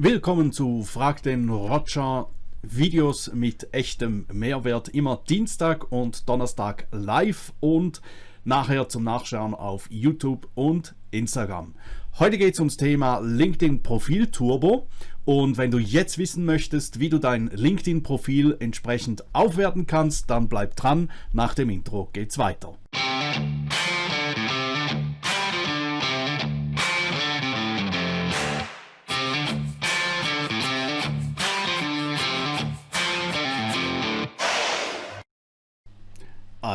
Willkommen zu Frag den Roger Videos mit echtem Mehrwert. Immer Dienstag und Donnerstag live und nachher zum Nachschauen auf YouTube und Instagram. Heute geht es ums Thema LinkedIn Profil Turbo und wenn du jetzt wissen möchtest, wie du dein LinkedIn Profil entsprechend aufwerten kannst, dann bleib dran. Nach dem Intro geht's weiter.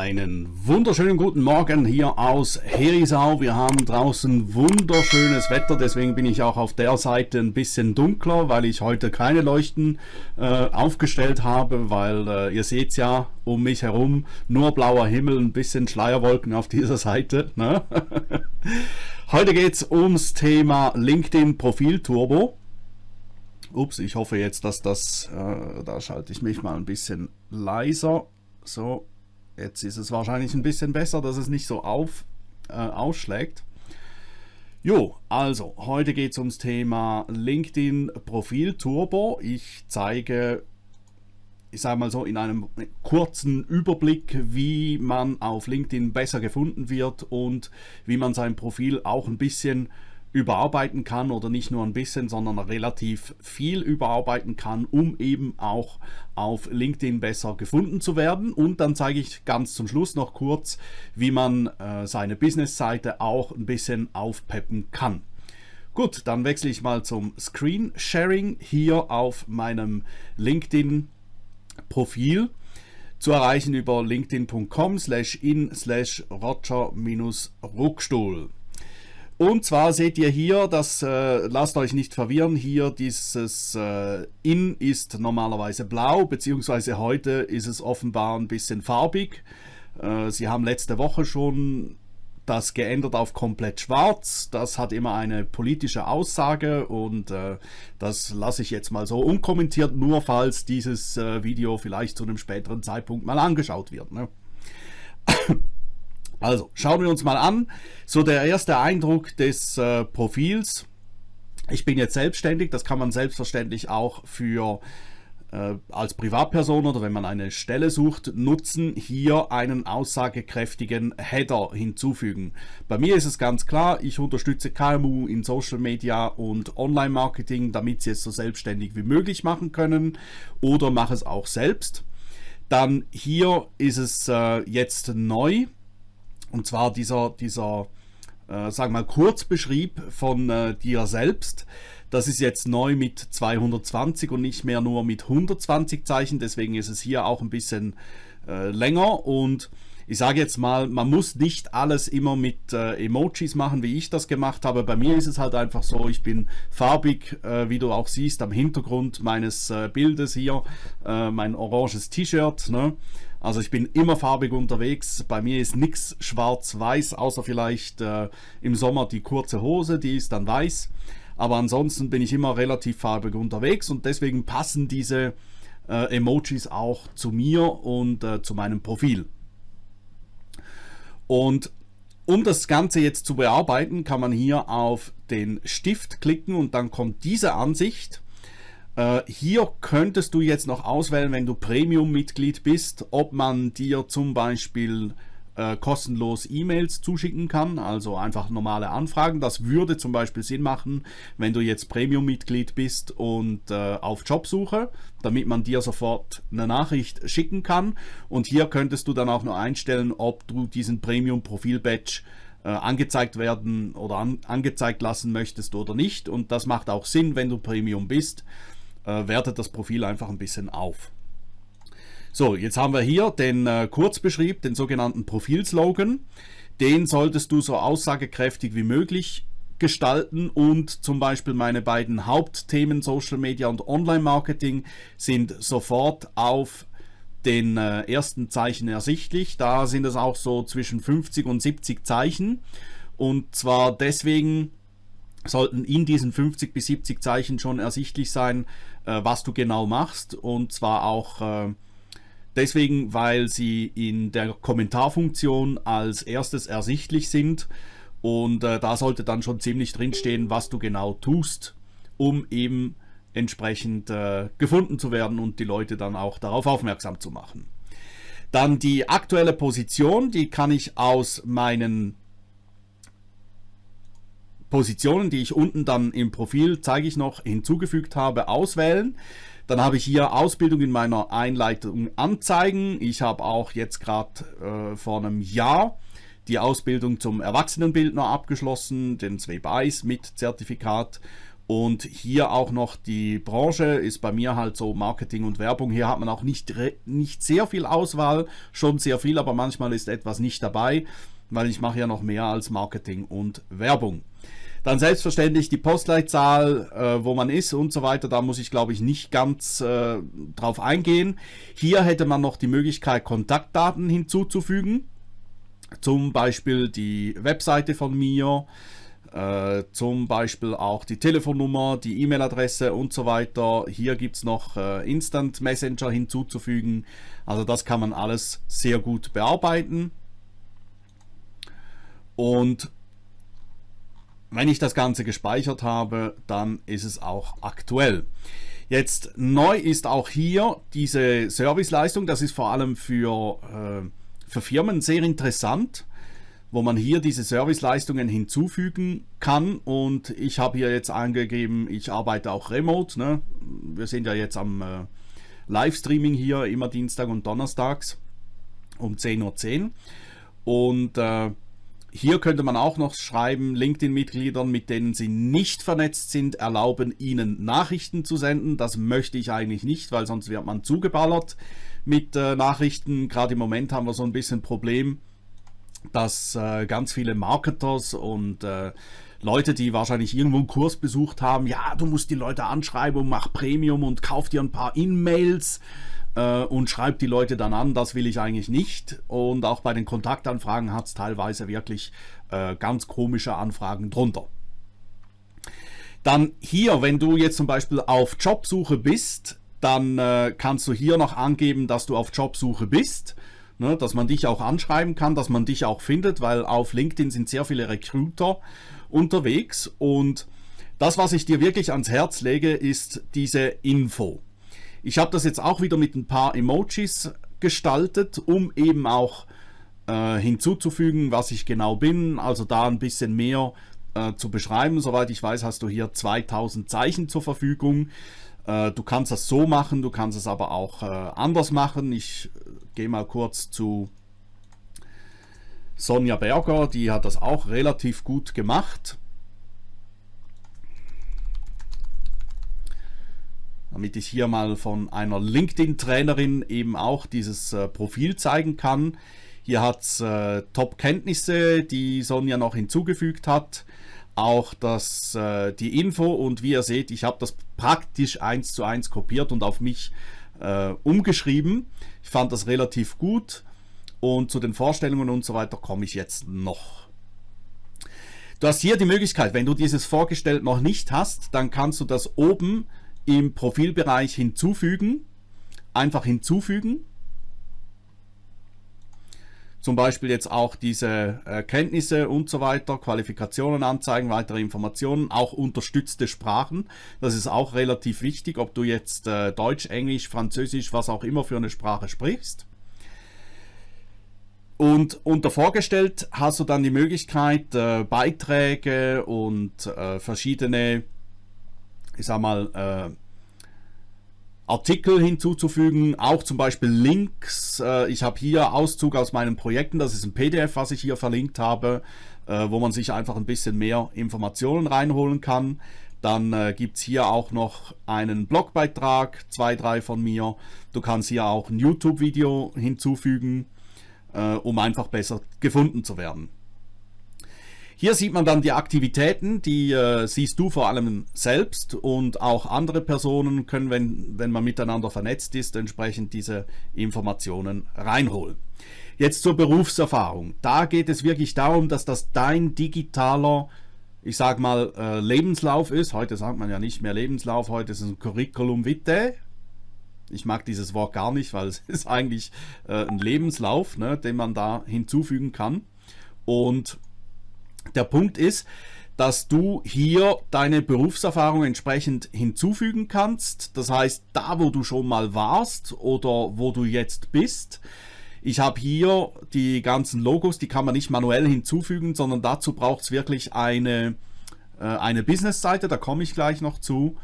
Einen wunderschönen guten Morgen hier aus Herisau. Wir haben draußen wunderschönes Wetter, deswegen bin ich auch auf der Seite ein bisschen dunkler, weil ich heute keine Leuchten äh, aufgestellt habe, weil äh, ihr seht ja um mich herum nur blauer Himmel, ein bisschen Schleierwolken auf dieser Seite. Ne? heute geht es ums Thema LinkedIn Profil Turbo. Ups, ich hoffe jetzt, dass das, äh, da schalte ich mich mal ein bisschen leiser. So, Jetzt ist es wahrscheinlich ein bisschen besser, dass es nicht so auf, äh, ausschlägt. Jo, also heute geht es ums Thema LinkedIn Profil Turbo. Ich zeige, ich sage mal so, in einem kurzen Überblick, wie man auf LinkedIn besser gefunden wird und wie man sein Profil auch ein bisschen überarbeiten kann oder nicht nur ein bisschen, sondern relativ viel überarbeiten kann, um eben auch auf LinkedIn besser gefunden zu werden. Und dann zeige ich ganz zum Schluss noch kurz, wie man äh, seine Business-Seite auch ein bisschen aufpeppen kann. Gut, dann wechsle ich mal zum Screen Sharing hier auf meinem LinkedIn-Profil zu erreichen über linkedin.com slash in slash roger-ruckstuhl. Und zwar seht ihr hier, das äh, lasst euch nicht verwirren, hier dieses äh, In ist normalerweise blau, beziehungsweise heute ist es offenbar ein bisschen farbig. Äh, sie haben letzte Woche schon das geändert auf komplett schwarz. Das hat immer eine politische Aussage und äh, das lasse ich jetzt mal so unkommentiert, nur falls dieses äh, Video vielleicht zu einem späteren Zeitpunkt mal angeschaut wird. Ne? Also, schauen wir uns mal an. So der erste Eindruck des äh, Profils. Ich bin jetzt selbstständig, das kann man selbstverständlich auch für äh, als Privatperson oder wenn man eine Stelle sucht, nutzen, hier einen aussagekräftigen Header hinzufügen. Bei mir ist es ganz klar, ich unterstütze KMU in Social Media und Online-Marketing, damit sie es so selbstständig wie möglich machen können oder mache es auch selbst. Dann hier ist es äh, jetzt neu, und zwar dieser, dieser äh, sagen wir mal, Kurzbeschrieb von äh, dir selbst. Das ist jetzt neu mit 220 und nicht mehr nur mit 120 Zeichen. Deswegen ist es hier auch ein bisschen äh, länger. Und ich sage jetzt mal, man muss nicht alles immer mit äh, Emojis machen, wie ich das gemacht habe. Bei mir ist es halt einfach so, ich bin farbig, äh, wie du auch siehst, am Hintergrund meines äh, Bildes hier, mein oranges T-Shirt. Ne? Also ich bin immer farbig unterwegs. Bei mir ist nichts schwarz-weiß, außer vielleicht äh, im Sommer die kurze Hose, die ist dann weiß. Aber ansonsten bin ich immer relativ farbig unterwegs und deswegen passen diese äh, Emojis auch zu mir und äh, zu meinem Profil. Und um das Ganze jetzt zu bearbeiten, kann man hier auf den Stift klicken und dann kommt diese Ansicht. Äh, hier könntest du jetzt noch auswählen, wenn du Premium-Mitglied bist, ob man dir zum Beispiel äh, kostenlos E-Mails zuschicken kann, also einfach normale Anfragen. Das würde zum Beispiel Sinn machen, wenn du jetzt Premium-Mitglied bist und äh, auf Jobsuche, damit man dir sofort eine Nachricht schicken kann. Und hier könntest du dann auch noch einstellen, ob du diesen Premium-Profil-Badge äh, angezeigt werden oder an, angezeigt lassen möchtest oder nicht. Und das macht auch Sinn, wenn du Premium bist äh, wertet das Profil einfach ein bisschen auf. So, jetzt haben wir hier den äh, Kurzbeschrieb, den sogenannten Profilslogan. Den solltest du so aussagekräftig wie möglich gestalten und zum Beispiel meine beiden Hauptthemen Social Media und Online Marketing sind sofort auf den äh, ersten Zeichen ersichtlich. Da sind es auch so zwischen 50 und 70 Zeichen und zwar deswegen sollten in diesen 50 bis 70 Zeichen schon ersichtlich sein, was du genau machst. Und zwar auch äh, deswegen, weil sie in der Kommentarfunktion als erstes ersichtlich sind. Und äh, da sollte dann schon ziemlich drinstehen, was du genau tust, um eben entsprechend äh, gefunden zu werden und die Leute dann auch darauf aufmerksam zu machen. Dann die aktuelle Position, die kann ich aus meinen Positionen, die ich unten dann im Profil, zeige ich noch, hinzugefügt habe, auswählen. Dann habe ich hier Ausbildung in meiner Einleitung anzeigen. Ich habe auch jetzt gerade äh, vor einem Jahr die Ausbildung zum Erwachsenenbildner abgeschlossen, den Zwebeis mit Zertifikat. Und hier auch noch die Branche ist bei mir halt so Marketing und Werbung. Hier hat man auch nicht, nicht sehr viel Auswahl, schon sehr viel, aber manchmal ist etwas nicht dabei, weil ich mache ja noch mehr als Marketing und Werbung. Dann selbstverständlich die Postleitzahl, äh, wo man ist und so weiter. Da muss ich, glaube ich, nicht ganz äh, drauf eingehen. Hier hätte man noch die Möglichkeit, Kontaktdaten hinzuzufügen. Zum Beispiel die Webseite von mir, äh, zum Beispiel auch die Telefonnummer, die E-Mail-Adresse und so weiter. Hier gibt es noch äh, Instant Messenger hinzuzufügen. Also das kann man alles sehr gut bearbeiten. Und wenn ich das Ganze gespeichert habe, dann ist es auch aktuell. Jetzt neu ist auch hier diese Serviceleistung. Das ist vor allem für, äh, für Firmen sehr interessant, wo man hier diese Serviceleistungen hinzufügen kann. Und ich habe hier jetzt angegeben, ich arbeite auch remote. Ne? Wir sind ja jetzt am äh, Livestreaming hier, immer Dienstag und Donnerstags um 10.10 Uhr. Und äh, hier könnte man auch noch schreiben, LinkedIn-Mitgliedern, mit denen Sie nicht vernetzt sind, erlauben Ihnen Nachrichten zu senden. Das möchte ich eigentlich nicht, weil sonst wird man zugeballert mit äh, Nachrichten. Gerade im Moment haben wir so ein bisschen Problem, dass äh, ganz viele Marketers und äh, Leute, die wahrscheinlich irgendwo einen Kurs besucht haben, ja, du musst die Leute anschreiben und mach Premium und kauf dir ein paar E-Mails äh, und schreibt die Leute dann an, das will ich eigentlich nicht. Und auch bei den Kontaktanfragen hat es teilweise wirklich äh, ganz komische Anfragen drunter. Dann hier, wenn du jetzt zum Beispiel auf Jobsuche bist, dann äh, kannst du hier noch angeben, dass du auf Jobsuche bist. Ne, dass man dich auch anschreiben kann, dass man dich auch findet, weil auf LinkedIn sind sehr viele Recruiter unterwegs und das, was ich dir wirklich ans Herz lege, ist diese Info. Ich habe das jetzt auch wieder mit ein paar Emojis gestaltet, um eben auch äh, hinzuzufügen, was ich genau bin. Also da ein bisschen mehr äh, zu beschreiben. Soweit ich weiß, hast du hier 2000 Zeichen zur Verfügung. Äh, du kannst das so machen, du kannst es aber auch äh, anders machen. Ich äh, gehe mal kurz zu Sonja Berger, die hat das auch relativ gut gemacht. Damit ich hier mal von einer LinkedIn-Trainerin eben auch dieses äh, Profil zeigen kann. Hier hat es äh, Top-Kenntnisse, die Sonja noch hinzugefügt hat. Auch das, äh, die Info und wie ihr seht, ich habe das praktisch eins zu eins kopiert und auf mich äh, umgeschrieben. Ich fand das relativ gut und zu den Vorstellungen und so weiter komme ich jetzt noch. Du hast hier die Möglichkeit, wenn du dieses vorgestellt noch nicht hast, dann kannst du das oben im Profilbereich hinzufügen, einfach hinzufügen. Zum Beispiel jetzt auch diese äh, Kenntnisse und so weiter, Qualifikationen anzeigen, weitere Informationen, auch unterstützte Sprachen. Das ist auch relativ wichtig, ob du jetzt äh, Deutsch, Englisch, Französisch, was auch immer für eine Sprache sprichst. Und unter vorgestellt hast du dann die Möglichkeit, äh, Beiträge und verschiedene ich sag mal, äh, Artikel hinzuzufügen, auch zum Beispiel Links. Äh, ich habe hier Auszug aus meinen Projekten, das ist ein PDF, was ich hier verlinkt habe, äh, wo man sich einfach ein bisschen mehr Informationen reinholen kann. Dann äh, gibt es hier auch noch einen Blogbeitrag, zwei, drei von mir. Du kannst hier auch ein YouTube-Video hinzufügen, um einfach besser gefunden zu werden. Hier sieht man dann die Aktivitäten, die äh, siehst du vor allem selbst und auch andere Personen können, wenn, wenn man miteinander vernetzt ist, entsprechend diese Informationen reinholen. Jetzt zur Berufserfahrung. Da geht es wirklich darum, dass das dein digitaler, ich sag mal, äh, Lebenslauf ist. Heute sagt man ja nicht mehr Lebenslauf, heute ist es ein Curriculum vitae. Ich mag dieses Wort gar nicht, weil es ist eigentlich äh, ein Lebenslauf, ne, den man da hinzufügen kann. Und der Punkt ist, dass du hier deine Berufserfahrung entsprechend hinzufügen kannst. Das heißt, da wo du schon mal warst oder wo du jetzt bist. Ich habe hier die ganzen Logos, die kann man nicht manuell hinzufügen, sondern dazu braucht es wirklich eine, äh, eine Business-Seite, da komme ich gleich noch zu,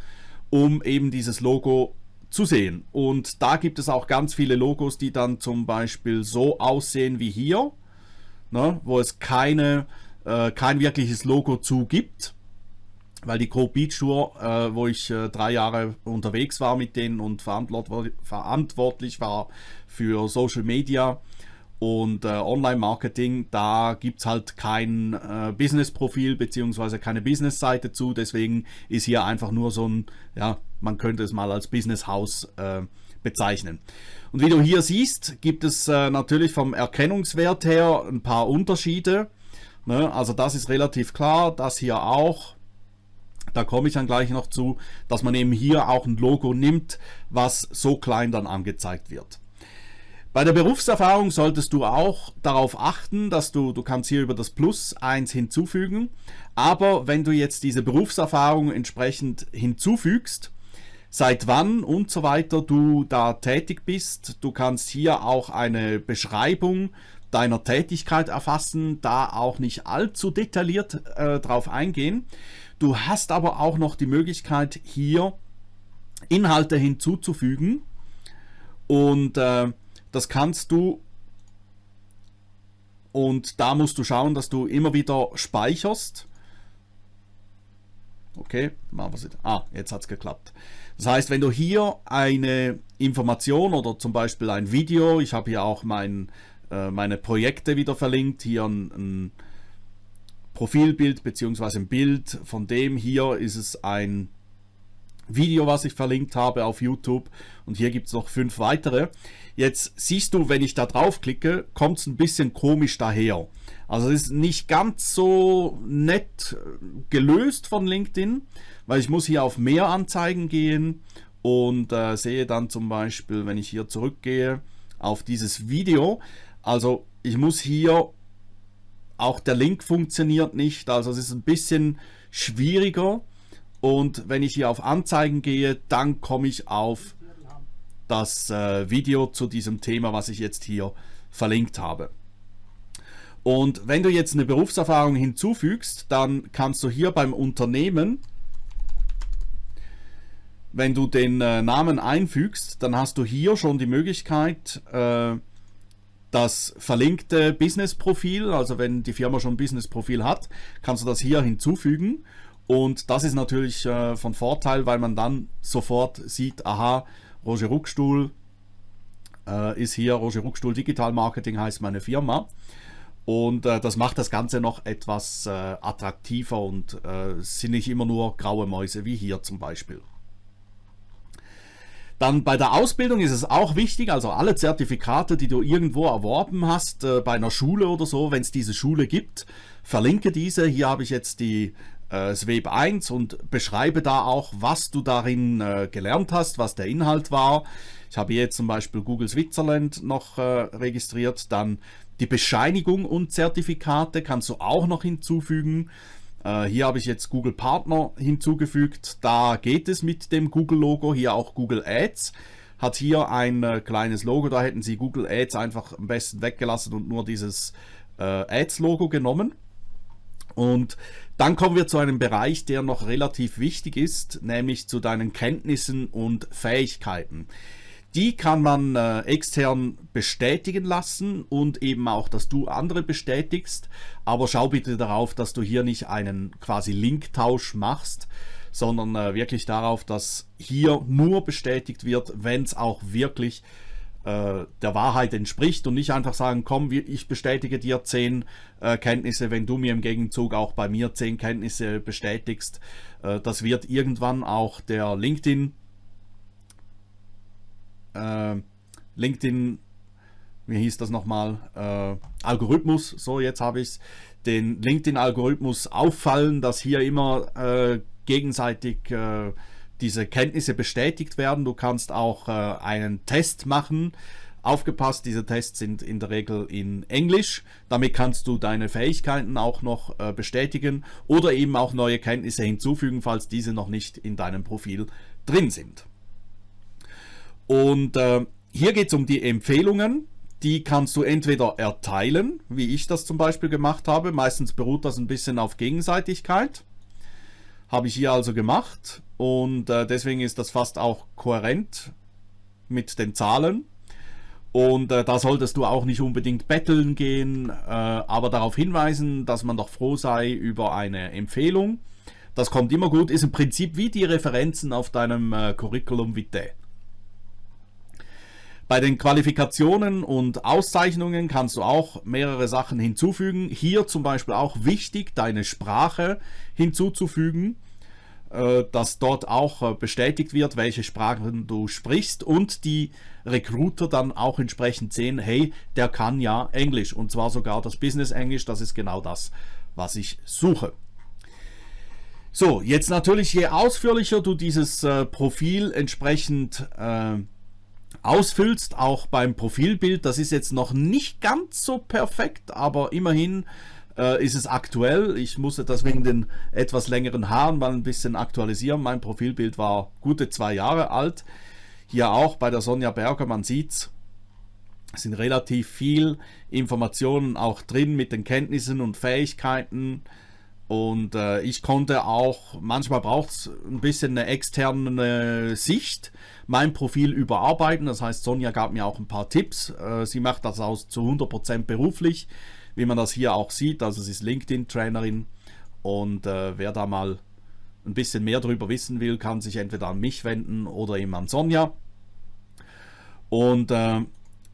um eben dieses Logo zu sehen. Und da gibt es auch ganz viele Logos, die dann zum Beispiel so aussehen wie hier, ne, wo es keine äh, kein wirkliches Logo zu gibt. Weil die Crow Beach Tour, äh, wo ich äh, drei Jahre unterwegs war mit denen und verantwortlich war für Social Media und äh, Online-Marketing, da gibt es halt kein äh, Business-Profil bzw. keine Business-Seite zu. Deswegen ist hier einfach nur so ein, ja, man könnte es mal als Business-Haus äh, bezeichnen. Und wie du hier siehst, gibt es äh, natürlich vom Erkennungswert her ein paar Unterschiede. Ne? Also das ist relativ klar, das hier auch. Da komme ich dann gleich noch zu, dass man eben hier auch ein Logo nimmt, was so klein dann angezeigt wird. Bei der Berufserfahrung solltest du auch darauf achten, dass du, du kannst hier über das Plus 1 hinzufügen, aber wenn du jetzt diese Berufserfahrung entsprechend hinzufügst, seit wann und so weiter du da tätig bist, du kannst hier auch eine Beschreibung deiner Tätigkeit erfassen, da auch nicht allzu detailliert äh, drauf eingehen. Du hast aber auch noch die Möglichkeit hier Inhalte hinzuzufügen und äh, das kannst du und da musst du schauen, dass du immer wieder speicherst. Okay, machen wir es. Ah, jetzt hat es geklappt. Das heißt, wenn du hier eine Information oder zum Beispiel ein Video, ich habe hier auch mein äh, meine Projekte wieder verlinkt. Hier ein, ein Profilbild bzw. ein Bild von dem. Hier ist es ein Video, was ich verlinkt habe auf YouTube und hier gibt es noch fünf weitere. Jetzt siehst du, wenn ich da drauf klicke, kommt es ein bisschen komisch daher. Also es ist nicht ganz so nett gelöst von LinkedIn, weil ich muss hier auf mehr Anzeigen gehen und äh, sehe dann zum Beispiel, wenn ich hier zurückgehe auf dieses Video, also ich muss hier, auch der Link funktioniert nicht, also es ist ein bisschen schwieriger. Und wenn ich hier auf Anzeigen gehe, dann komme ich auf das äh, Video zu diesem Thema, was ich jetzt hier verlinkt habe. Und wenn du jetzt eine Berufserfahrung hinzufügst, dann kannst du hier beim Unternehmen, wenn du den äh, Namen einfügst, dann hast du hier schon die Möglichkeit, äh, das verlinkte Business-Profil, also wenn die Firma schon ein Business-Profil hat, kannst du das hier hinzufügen. Und das ist natürlich äh, von Vorteil, weil man dann sofort sieht, aha, Roger Ruckstuhl äh, ist hier, Roger Ruckstuhl Digital Marketing heißt meine Firma. Und äh, das macht das Ganze noch etwas attraktiver und sind nicht immer nur graue Mäuse wie hier zum Beispiel. Dann bei der Ausbildung ist es auch wichtig, also alle Zertifikate, die du irgendwo erworben hast, äh, bei einer Schule oder so, wenn es diese Schule gibt, verlinke diese. Hier habe ich jetzt die äh, SWEB 1 und beschreibe da auch, was du darin äh, gelernt hast, was der Inhalt war. Ich habe jetzt zum Beispiel Google Switzerland noch äh, registriert, dann die Bescheinigung und Zertifikate kannst du auch noch hinzufügen. Äh, hier habe ich jetzt Google Partner hinzugefügt. Da geht es mit dem Google-Logo. Hier auch Google Ads. Hat hier ein äh, kleines Logo. Da hätten sie Google Ads einfach am besten weggelassen und nur dieses äh, Ads-Logo genommen. Und dann kommen wir zu einem Bereich, der noch relativ wichtig ist, nämlich zu deinen Kenntnissen und Fähigkeiten. Die kann man äh, extern bestätigen lassen und eben auch, dass du andere bestätigst. Aber schau bitte darauf, dass du hier nicht einen quasi Linktausch machst, sondern äh, wirklich darauf, dass hier nur bestätigt wird, wenn es auch wirklich äh, der Wahrheit entspricht und nicht einfach sagen, komm, ich bestätige dir zehn äh, Kenntnisse, wenn du mir im Gegenzug auch bei mir zehn Kenntnisse bestätigst. Äh, das wird irgendwann auch der LinkedIn äh, LinkedIn, wie hieß das nochmal, äh, Algorithmus, so jetzt habe ich es, den LinkedIn-Algorithmus auffallen, dass hier immer äh, gegenseitig äh, diese Kenntnisse bestätigt werden. Du kannst auch äh, einen Test machen, Aufgepasst, diese Tests sind in der Regel in Englisch. Damit kannst du deine Fähigkeiten auch noch äh, bestätigen oder eben auch neue Kenntnisse hinzufügen, falls diese noch nicht in deinem Profil drin sind. Und äh, hier geht es um die Empfehlungen. Die kannst du entweder erteilen, wie ich das zum Beispiel gemacht habe. Meistens beruht das ein bisschen auf Gegenseitigkeit. Habe ich hier also gemacht und äh, deswegen ist das fast auch kohärent mit den Zahlen. Und äh, da solltest du auch nicht unbedingt betteln gehen, äh, aber darauf hinweisen, dass man doch froh sei über eine Empfehlung. Das kommt immer gut, ist im Prinzip wie die Referenzen auf deinem äh, Curriculum Vitae. Bei den Qualifikationen und Auszeichnungen kannst du auch mehrere Sachen hinzufügen. Hier zum Beispiel auch wichtig, deine Sprache hinzuzufügen. Äh, dass dort auch äh, bestätigt wird, welche Sprachen du sprichst und die Recruiter dann auch entsprechend sehen, hey, der kann ja Englisch und zwar sogar das Business Englisch, das ist genau das, was ich suche. So, jetzt natürlich, je ausführlicher du dieses äh, Profil entsprechend äh, ausfüllst, auch beim Profilbild, das ist jetzt noch nicht ganz so perfekt, aber immerhin äh, ist es aktuell. Ich musste das wegen den etwas längeren Haaren mal ein bisschen aktualisieren. Mein Profilbild war gute zwei Jahre alt. Hier auch bei der Sonja Berger, man sieht es sind relativ viel Informationen auch drin mit den Kenntnissen und Fähigkeiten. Und äh, ich konnte auch, manchmal braucht es ein bisschen eine externe Sicht, mein Profil überarbeiten. Das heißt, Sonja gab mir auch ein paar Tipps. Äh, sie macht das aus zu 100% beruflich wie man das hier auch sieht. Also sie ist LinkedIn-Trainerin und äh, wer da mal ein bisschen mehr darüber wissen will, kann sich entweder an mich wenden oder eben an Sonja. Und äh,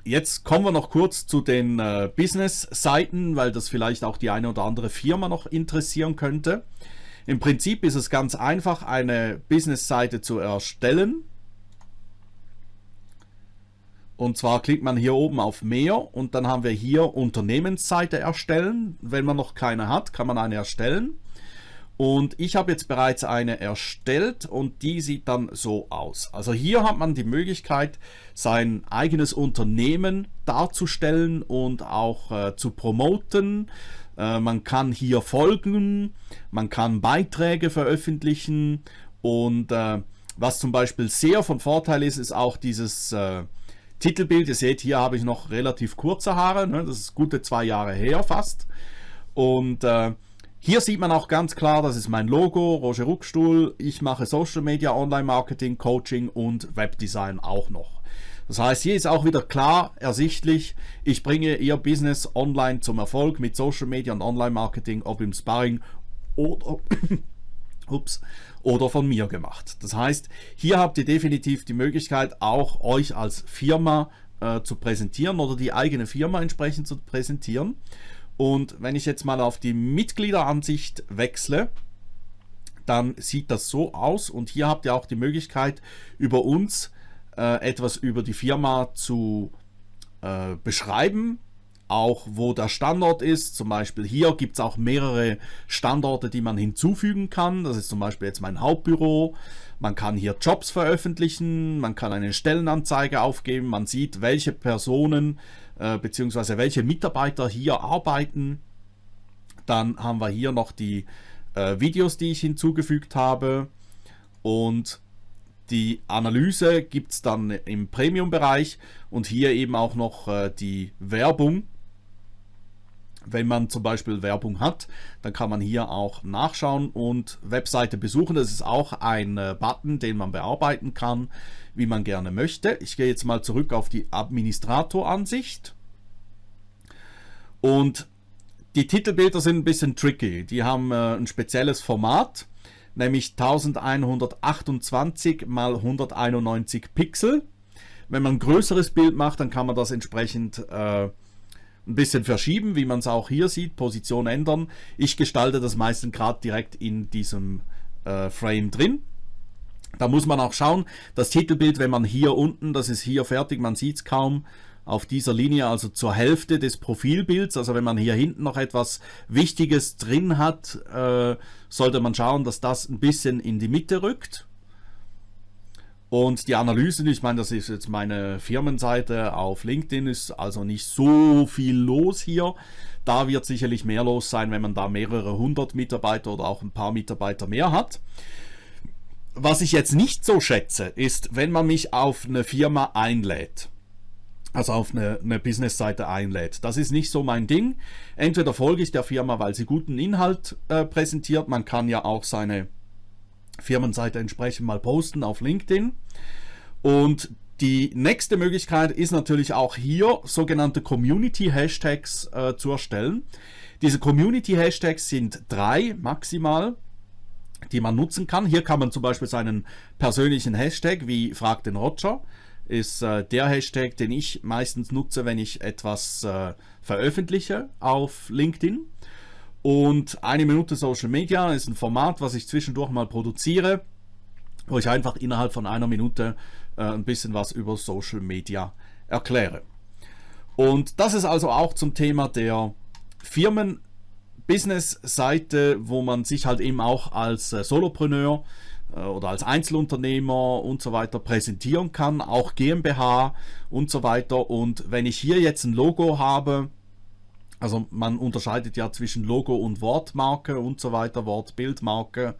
jetzt kommen wir noch kurz zu den äh, Business-Seiten, weil das vielleicht auch die eine oder andere Firma noch interessieren könnte. Im Prinzip ist es ganz einfach, eine Business-Seite zu erstellen. Und zwar klickt man hier oben auf Mehr und dann haben wir hier Unternehmensseite erstellen. Wenn man noch keine hat, kann man eine erstellen. Und ich habe jetzt bereits eine erstellt und die sieht dann so aus. Also hier hat man die Möglichkeit, sein eigenes Unternehmen darzustellen und auch äh, zu promoten. Äh, man kann hier folgen, man kann Beiträge veröffentlichen und äh, was zum Beispiel sehr von Vorteil ist, ist auch dieses äh, Titelbild, ihr seht, hier habe ich noch relativ kurze Haare, ne? das ist gute zwei Jahre her fast. Und äh, hier sieht man auch ganz klar, das ist mein Logo, Roger Ruckstuhl. Ich mache Social Media, Online Marketing, Coaching und Webdesign auch noch. Das heißt, hier ist auch wieder klar ersichtlich, ich bringe Ihr Business online zum Erfolg mit Social Media und Online Marketing, ob im Sparring oder ups, oder von mir gemacht. Das heißt, hier habt ihr definitiv die Möglichkeit, auch euch als Firma äh, zu präsentieren oder die eigene Firma entsprechend zu präsentieren. Und wenn ich jetzt mal auf die Mitgliederansicht wechsle, dann sieht das so aus und hier habt ihr auch die Möglichkeit, über uns äh, etwas über die Firma zu äh, beschreiben, auch wo der Standort ist. Zum Beispiel hier gibt es auch mehrere Standorte, die man hinzufügen kann. Das ist zum Beispiel jetzt mein Hauptbüro. Man kann hier Jobs veröffentlichen, man kann eine Stellenanzeige aufgeben, man sieht, welche Personen äh, bzw. welche Mitarbeiter hier arbeiten. Dann haben wir hier noch die äh, Videos, die ich hinzugefügt habe und die Analyse gibt es dann im Premium-Bereich und hier eben auch noch äh, die Werbung wenn man zum Beispiel Werbung hat, dann kann man hier auch nachschauen und Webseite besuchen. Das ist auch ein äh, Button, den man bearbeiten kann, wie man gerne möchte. Ich gehe jetzt mal zurück auf die Administratoransicht. Und die Titelbilder sind ein bisschen tricky. Die haben äh, ein spezielles Format, nämlich 1128 mal 191 Pixel. Wenn man ein größeres Bild macht, dann kann man das entsprechend äh, ein bisschen verschieben, wie man es auch hier sieht, Position ändern. Ich gestalte das meistens gerade direkt in diesem äh, Frame drin. Da muss man auch schauen, das Titelbild, wenn man hier unten, das ist hier fertig, man sieht es kaum, auf dieser Linie, also zur Hälfte des Profilbilds, also wenn man hier hinten noch etwas Wichtiges drin hat, äh, sollte man schauen, dass das ein bisschen in die Mitte rückt. Und die Analysen, ich meine, das ist jetzt meine Firmenseite auf LinkedIn, ist also nicht so viel los hier. Da wird sicherlich mehr los sein, wenn man da mehrere hundert Mitarbeiter oder auch ein paar Mitarbeiter mehr hat. Was ich jetzt nicht so schätze, ist, wenn man mich auf eine Firma einlädt also auf eine, eine Business-Seite einlädt. Das ist nicht so mein Ding. Entweder folge ich der Firma, weil sie guten Inhalt äh, präsentiert. Man kann ja auch seine Firmenseite entsprechend mal posten auf LinkedIn. Und die nächste Möglichkeit ist natürlich auch hier sogenannte Community-Hashtags äh, zu erstellen. Diese Community-Hashtags sind drei maximal, die man nutzen kann. Hier kann man zum Beispiel seinen persönlichen Hashtag wie Frag den Roger ist äh, der Hashtag, den ich meistens nutze, wenn ich etwas äh, veröffentliche auf LinkedIn. Und eine Minute Social Media ist ein Format, was ich zwischendurch mal produziere, wo ich einfach innerhalb von einer Minute äh, ein bisschen was über Social Media erkläre. Und das ist also auch zum Thema der Firmen-Business-Seite, wo man sich halt eben auch als äh, Solopreneur äh, oder als Einzelunternehmer und so weiter präsentieren kann, auch GmbH und so weiter. Und wenn ich hier jetzt ein Logo habe, also man unterscheidet ja zwischen Logo und Wortmarke und so weiter, Wortbildmarke.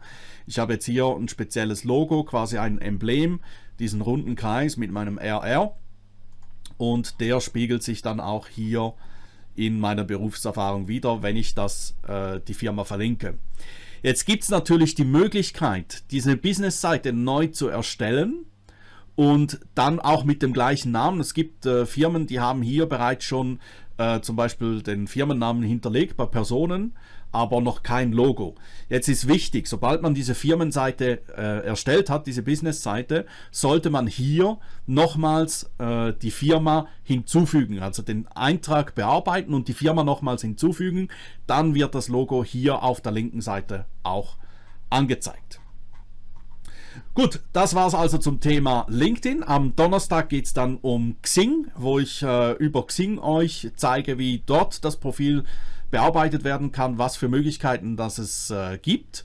Ich habe jetzt hier ein spezielles Logo, quasi ein Emblem, diesen runden Kreis mit meinem RR und der spiegelt sich dann auch hier in meiner Berufserfahrung wieder, wenn ich das äh, die Firma verlinke. Jetzt gibt es natürlich die Möglichkeit, diese Business-Seite neu zu erstellen und dann auch mit dem gleichen Namen. Es gibt äh, Firmen, die haben hier bereits schon äh, zum Beispiel den Firmennamen hinterlegt bei Personen aber noch kein Logo. Jetzt ist wichtig, sobald man diese Firmenseite äh, erstellt hat, diese Business-Seite, sollte man hier nochmals äh, die Firma hinzufügen, also den Eintrag bearbeiten und die Firma nochmals hinzufügen. Dann wird das Logo hier auf der linken Seite auch angezeigt. Gut, das war es also zum Thema LinkedIn. Am Donnerstag geht es dann um Xing, wo ich äh, über Xing euch zeige, wie dort das Profil bearbeitet werden kann, was für Möglichkeiten das es äh, gibt.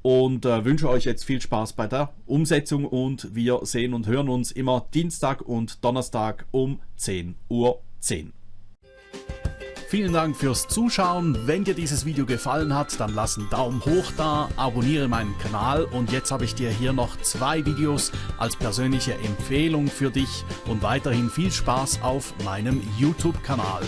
Und äh, wünsche euch jetzt viel Spaß bei der Umsetzung und wir sehen und hören uns immer Dienstag und Donnerstag um 10.10 Uhr. 10. Vielen Dank fürs Zuschauen. Wenn dir dieses Video gefallen hat, dann lass einen Daumen hoch da, abonniere meinen Kanal und jetzt habe ich dir hier noch zwei Videos als persönliche Empfehlung für dich und weiterhin viel Spaß auf meinem YouTube-Kanal.